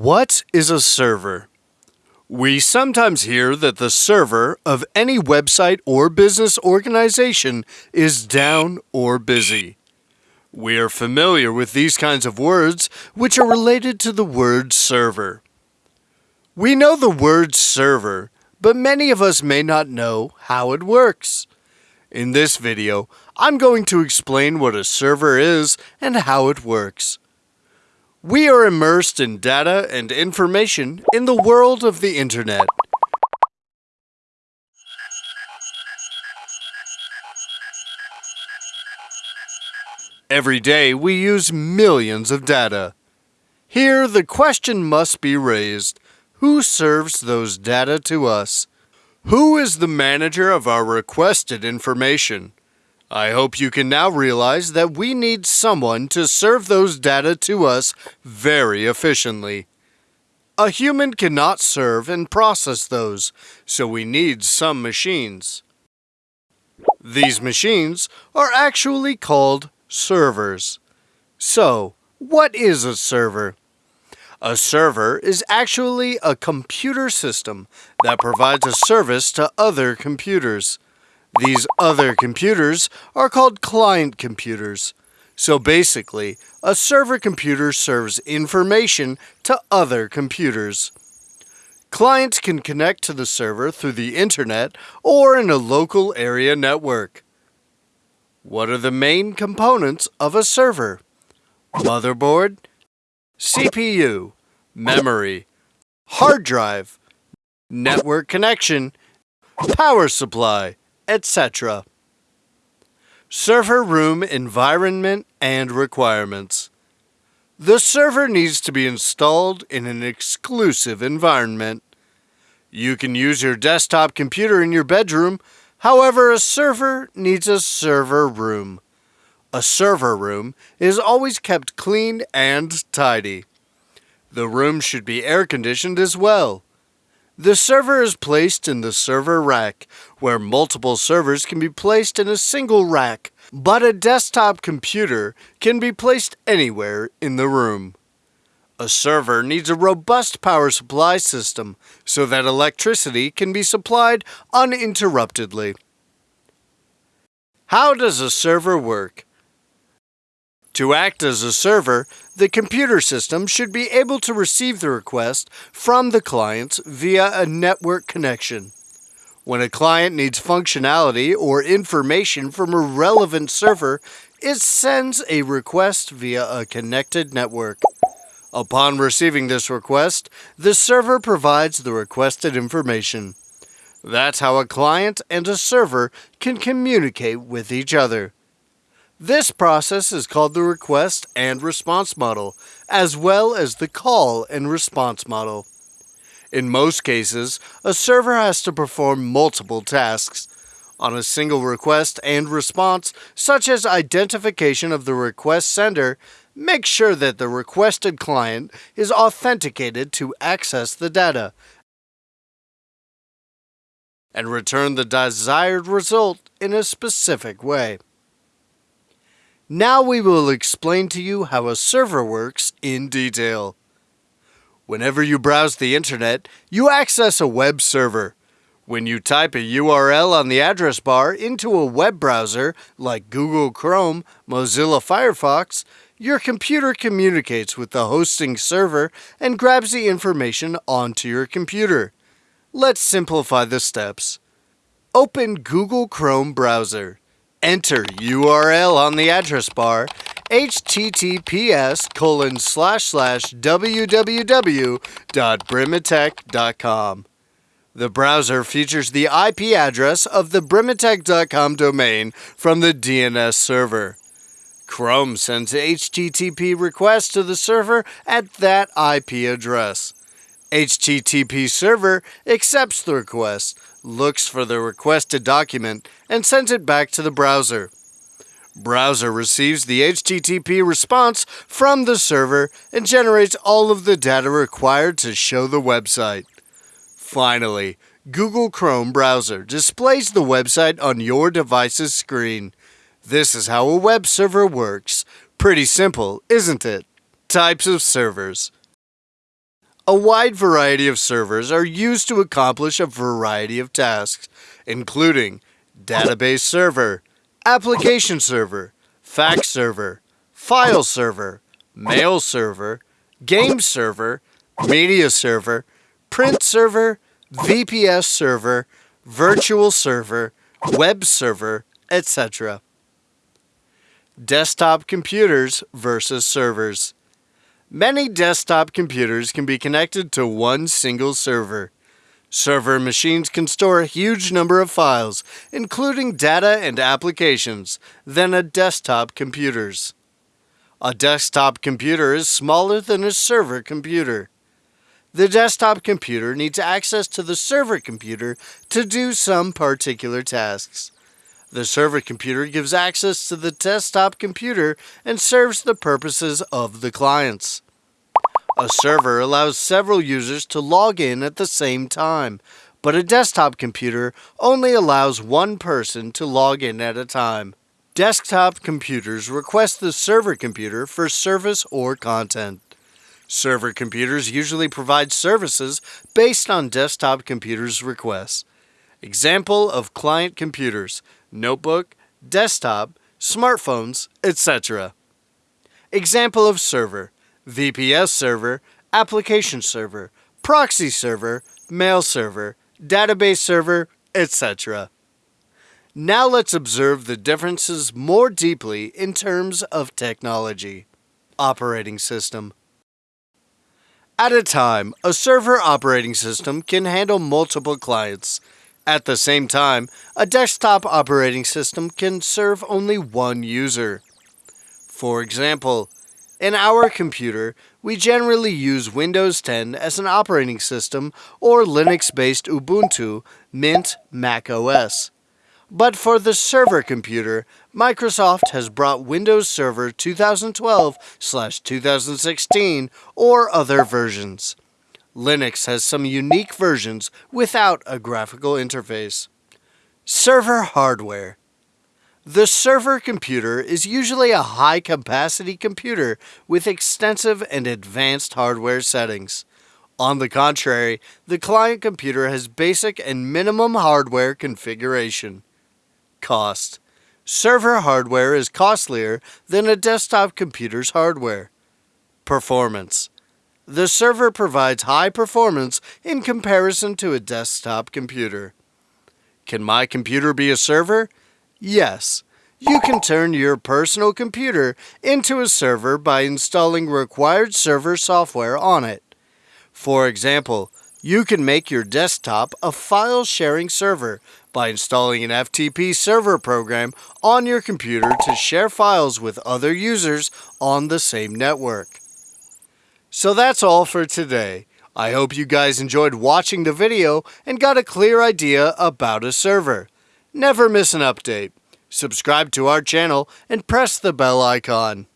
What is a server? We sometimes hear that the server of any website or business organization is down or busy. We are familiar with these kinds of words, which are related to the word server. We know the word server, but many of us may not know how it works. In this video, I'm going to explain what a server is and how it works. We are immersed in data and information in the world of the internet. Every day we use millions of data. Here the question must be raised, who serves those data to us? Who is the manager of our requested information? I hope you can now realize that we need someone to serve those data to us very efficiently. A human cannot serve and process those, so we need some machines. These machines are actually called servers. So, what is a server? A server is actually a computer system that provides a service to other computers. These other computers are called client computers. So basically, a server computer serves information to other computers. Clients can connect to the server through the internet or in a local area network. What are the main components of a server? Motherboard, CPU, memory, hard drive, network connection, power supply, etc. Server room environment and requirements. The server needs to be installed in an exclusive environment. You can use your desktop computer in your bedroom, however, a server needs a server room. A server room is always kept clean and tidy. The room should be air conditioned as well. The server is placed in the server rack, where multiple servers can be placed in a single rack, but a desktop computer can be placed anywhere in the room. A server needs a robust power supply system so that electricity can be supplied uninterruptedly. How does a server work? To act as a server, the computer system should be able to receive the request from the clients via a network connection. When a client needs functionality or information from a relevant server, it sends a request via a connected network. Upon receiving this request, the server provides the requested information. That's how a client and a server can communicate with each other. This process is called the request and response model, as well as the call and response model. In most cases, a server has to perform multiple tasks. On a single request and response, such as identification of the request sender, make sure that the requested client is authenticated to access the data and return the desired result in a specific way. Now we will explain to you how a server works in detail. Whenever you browse the internet, you access a web server. When you type a URL on the address bar into a web browser like Google Chrome, Mozilla Firefox, your computer communicates with the hosting server and grabs the information onto your computer. Let's simplify the steps. Open Google Chrome browser. Enter URL on the address bar https colon slash slash www.brimatech.com. The browser features the IP address of the brimatech.com domain from the DNS server. Chrome sends HTTP requests to the server at that IP address. HTTP server accepts the request, looks for the requested document, and sends it back to the browser. Browser receives the HTTP response from the server and generates all of the data required to show the website. Finally, Google Chrome browser displays the website on your device's screen. This is how a web server works. Pretty simple, isn't it? Types of servers. A wide variety of servers are used to accomplish a variety of tasks, including database server, application server, fax server, file server, mail server, game server, media server, print server, VPS server, virtual server, web server, etc. Desktop computers versus servers. Many desktop computers can be connected to one single server. Server machines can store a huge number of files, including data and applications, than a desktop computers. A desktop computer is smaller than a server computer. The desktop computer needs access to the server computer to do some particular tasks. The server computer gives access to the desktop computer and serves the purposes of the clients. A server allows several users to log in at the same time, but a desktop computer only allows one person to log in at a time. Desktop computers request the server computer for service or content. Server computers usually provide services based on desktop computers' requests. Example of client computers notebook, desktop, smartphones, etc. Example of server VPS server, application server, proxy server, mail server, database server, etc. Now let's observe the differences more deeply in terms of technology. Operating system. At a time, a server operating system can handle multiple clients. At the same time, a desktop operating system can serve only one user. For example, in our computer, we generally use Windows 10 as an operating system or Linux-based Ubuntu, Mint, Mac OS. But for the server computer, Microsoft has brought Windows Server 2012-2016 or other versions. Linux has some unique versions without a graphical interface. Server hardware. The server computer is usually a high-capacity computer with extensive and advanced hardware settings. On the contrary, the client computer has basic and minimum hardware configuration. Cost. Server hardware is costlier than a desktop computer's hardware. Performance. The server provides high performance in comparison to a desktop computer. Can my computer be a server? Yes. You can turn your personal computer into a server by installing required server software on it. For example, you can make your desktop a file sharing server by installing an FTP server program on your computer to share files with other users on the same network. So that's all for today. I hope you guys enjoyed watching the video and got a clear idea about a server. Never miss an update. Subscribe to our channel and press the bell icon.